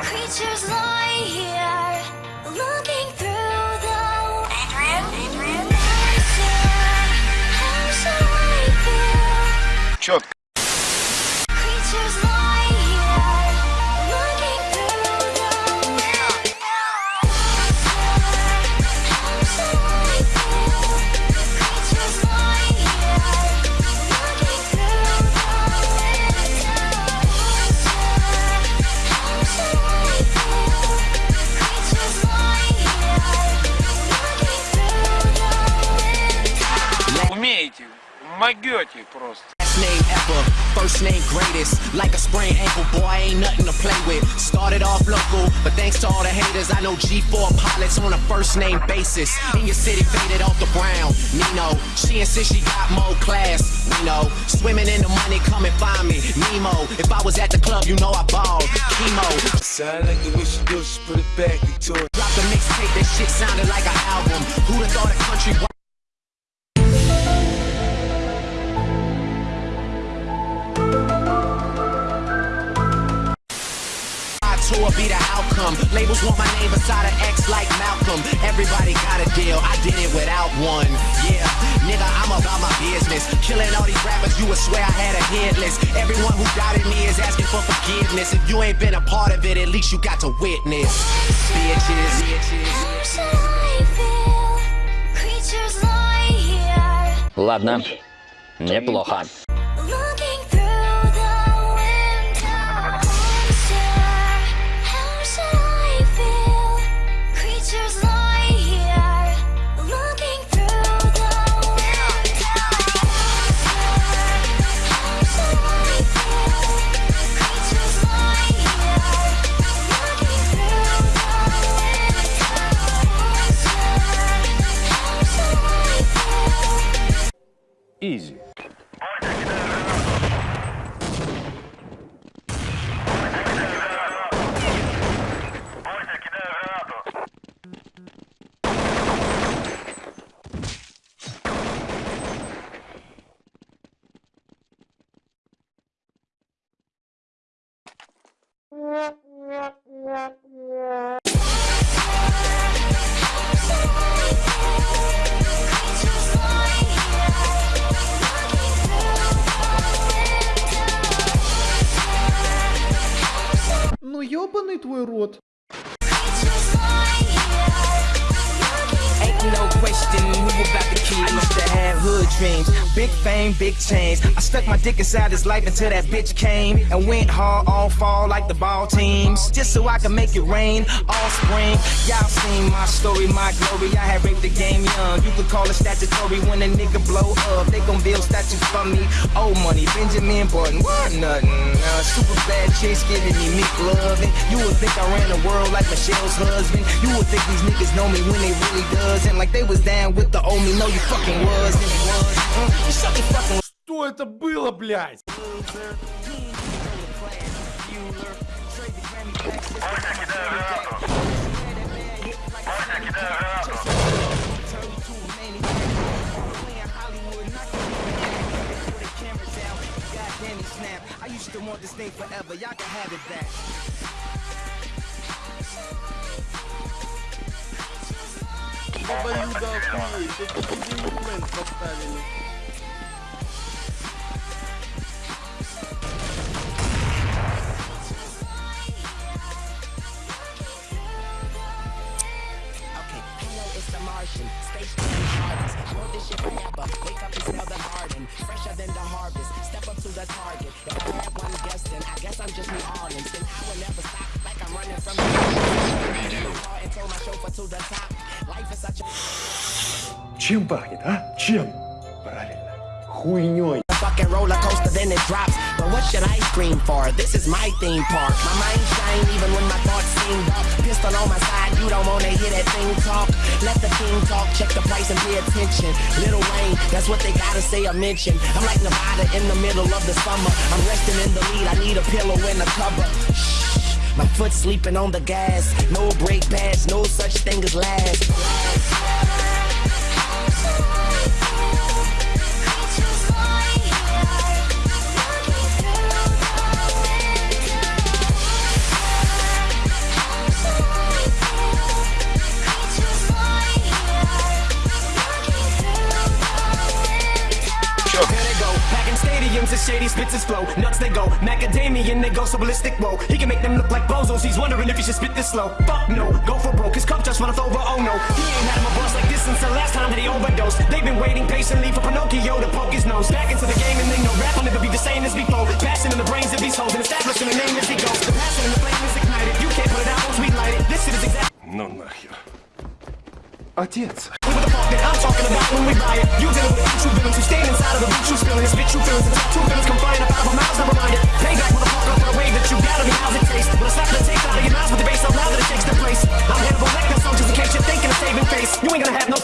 Creatures lie here, looking through the Adrian, Adrian. How могете просто. Last name ever, first name greatest. Like a sprained ankle, boy, ain't nothing to play with. Started off local, but thanks to all the haters, I know G4 pilots on a first name basis. In your city, faded off the brown. Nino, she insists she got more class. We know, swimming in the money, come and find me. Nemo, if I was at the club, you know I balled. Chemo, Sound like the way she do, she put it back into it. dropped a mixtape, that shit sounded like an album. Who'da thought a country want my name beside an X like Malcolm. Everybody got a deal, I did it without one. Yeah, nigga, I'm about my business. Killing all these rappers, you would swear I had a hit list. Everyone who doubted me is asking for forgiveness. If you ain't been a part of it, at least you got to witness. Bitches, bitches. How should I feel? Creatures lie here, Ладно, неплохо. Easy. Ну ёбаный твой рот. Ain't no question who about to kill. I used to have hood dreams, big fame, big chains. I stuck my dick inside his life until that bitch came and went hard all fall like the ball teams, just so I could make it rain all spring. Y'all seen my story, my glory. I had raped the game young. You could call it statutory when a nigga blow up. They gon' build statues for me. Old money, Benjamin Button, what nothing. Uh, super bad chicks giving me meat loving. You would think I ran the world like Michelle's husband. You would think these niggas know me when they really doesn't. Like they was down with the old me. No, you fucking was and was. Uh, you suck your fucking Что это было, блядь? I thing forever, y'all can have it back. The movement of. The target. If I had one guess, then I guess I'm just New Orleans. Then I will never stop like I'm running from the and told my chauffeur to the top. Life is such a Чем пахнет, а? Чем? Правильно. Хуйней. Fucking roller coaster, then it drops. But what should I scream for? This is my theme park. My mind shine even when my thoughts seem dark. Pistol on my side, you don't wanna hear that thing talk. Let the king talk, check the price and pay attention. Little Wayne, that's what they gotta say or mention. I'm like Nevada in the middle of the summer. I'm resting in the lead, I need a pillow and a cover. Shh, my foot sleeping on the gas. No brake pads, no such thing as last. villains is shady, spits his flow. Nuts they go, macadamian they go so ballistic. Whoa, he can make them look like bozos. He's wondering if he should spit this slow. Fuck no, go for broke. His cup just runneth over. Oh no, he ain't had him a buzz like this since the last time that he overdosed. They've been waiting patiently for Pinocchio to poke his nose back into the game, and they know rap will never be the same as before. Passion in the brains of these hoes and establishing a name as he goes. The passion in the flame is ignited. You can't put it out once we light it. This shit is exactly. Ну нахер. Отец. that I'm talking about when we buy it. You dealing with true villains who stand inside of the beat you spilling. Spit you feelings and two villains come flying up out of a mouth, never mind it. Payback with a fuck up the way that you gotta me. How's it taste? When I slap the taste out of your mouth with the bass, so loud that it takes the place. I'm Hannibal Lecter, so just in case you're thinking of saving face, you ain't gonna have no